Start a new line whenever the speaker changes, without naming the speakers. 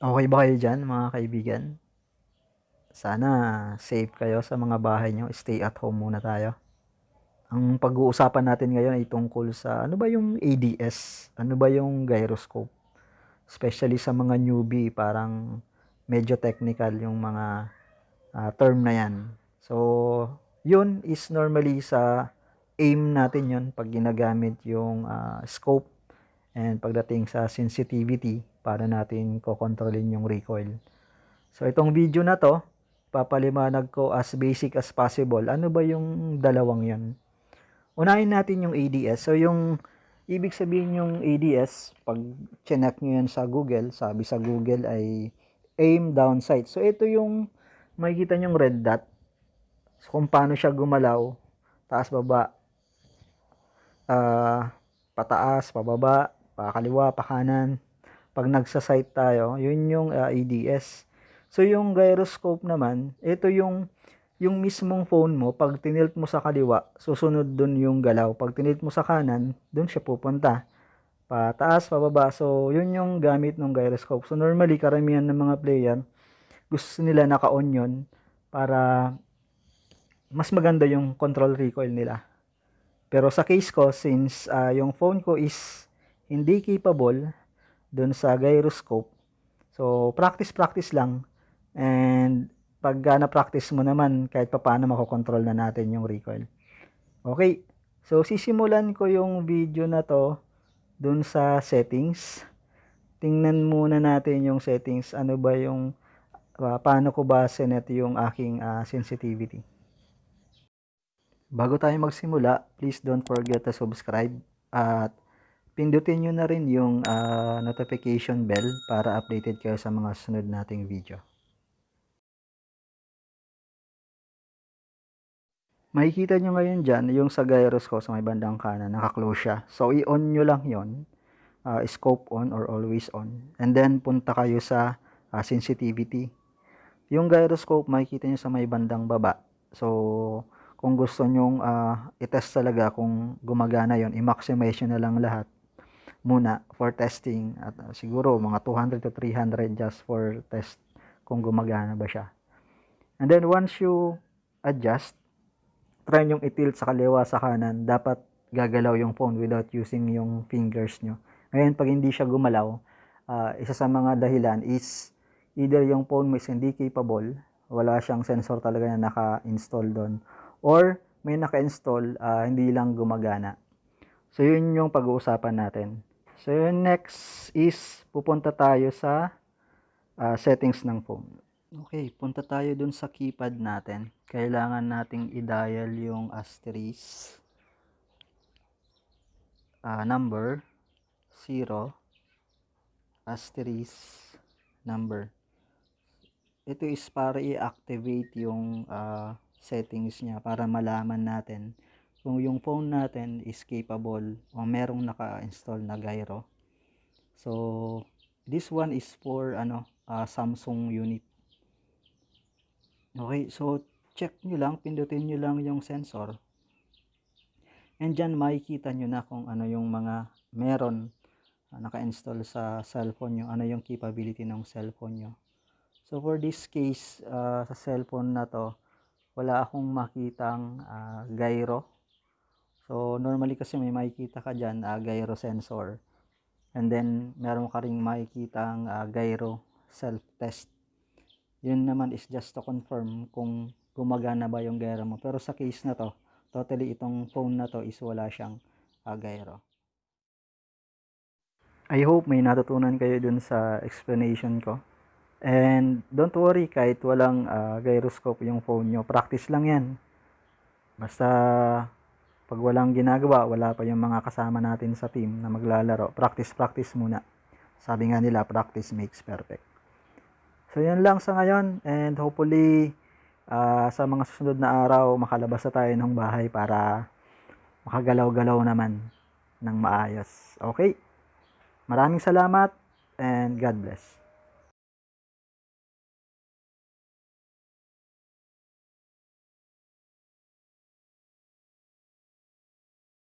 Okay ba kayo dyan mga kaibigan? Sana safe kayo sa mga bahay nyo. Stay at home muna tayo. Ang pag-uusapan natin ngayon ay tungkol sa ano ba yung ADS? Ano ba yung gyroscope? Especially sa mga newbie, parang medyo technical yung mga uh, term na yan. So, yun is normally sa aim natin yun pag ginagamit yung uh, scope and pagdating sa sensitivity para natin kokontrolin yung recoil. So itong video na to, papalimanag ko as basic as possible. Ano ba yung dalawang yon? Unahin natin yung ADS. So yung ibig sabihin yung ADS, pag chinek nyo yan sa Google, sabi sa Google ay aim down sight. So ito yung makikita nyong red dot. So kung paano siya gumalaw, taas baba, uh, pataas, pababa, pakaliwa, pakanan, pag nagsa-sight tayo, yun yung uh, ADS. So yung gyroscope naman, ito yung yung mismong phone mo, pag tinilt mo sa kaliwa, susunod dun yung galaw. Pag tinilt mo sa kanan, dun siya pupunta. Pataas, pababa. So, yun yung gamit ng gyroscope. So, normally, karamihan ng mga player, gusto nila naka-on yun para mas maganda yung control recoil nila. Pero sa case ko, since uh, yung phone ko is hindi capable dun sa gyroscope. So, practice-practice lang. And pag uh, na-practice mo naman, kahit pa paano makokontrol na natin yung recoil. Okay. So, sisimulan ko yung video na to dun sa settings. Tingnan muna natin yung settings. Ano ba yung, uh, paano ko ba sinet yung aking uh, sensitivity. Bago tayo magsimula, please don't forget to subscribe at pindutin nyo na rin yung uh, notification bell para updated kayo sa mga sunod nating video. Makikita nyo ngayon dyan, yung sa gyros ko sa may bandang kanan, naka-close siya. So, i-on nyo lang yon uh, scope on or always on. And then, punta kayo sa uh, sensitivity. Yung gyroscope, makikita nyo sa may bandang baba. So, kung gusto nyong uh, i-test talaga kung gumagana yon i-maximize nyo na lang lahat muna for testing at uh, siguro mga 200 to 300 just for test kung gumagana ba siya. And then once you adjust, try nyong itilt sa kaliwa sa kanan, dapat gagalaw yung phone without using yung fingers nyo. Ngayon, pag hindi siya gumalaw, uh, isa sa mga dahilan is either yung phone mo is hindi capable, wala siyang sensor talaga na naka-install doon, or may naka-install, uh, hindi lang gumagana. So, yun yung pag-uusapan natin. So, yung next is pupunta tayo sa uh, settings ng phone. Okay, punta tayo dun sa keypad natin. Kailangan nating i-dial yung asterisk uh, number 0 asterisk number. Ito is para i-activate yung uh, settings niya para malaman natin kung yung phone natin is capable o merong naka-install na gyro. So, this one is for ano, uh, Samsung unit. Okay, so check nyo lang, pindutin nyo lang yung sensor. And dyan makikita nyo na kung ano yung mga meron uh, naka-install sa cellphone nyo, ano yung capability ng cellphone nyo. So for this case, uh, sa cellphone na to, wala akong makitang uh, gyro So, normally kasi may makikita ka dyan, uh, gyro sensor. And then, meron ka rin makikita ang uh, gyro self-test. Yun naman is just to confirm kung gumagana ba yung gyro mo. Pero sa case na to, totally itong phone na to is wala siyang uh, gyro. I hope may natutunan kayo dun sa explanation ko. And don't worry kahit walang uh, gyroscope yung phone nyo. Practice lang yan. Basta pag walang ginagawa, wala pa yung mga kasama natin sa team na maglalaro, practice-practice muna. Sabi nga nila, practice makes perfect. So, yun lang sa ngayon. And hopefully, uh, sa mga susunod na araw, makalabas na tayo ng bahay para makagalaw-galaw naman ng maayos. Okay? Maraming salamat and God bless.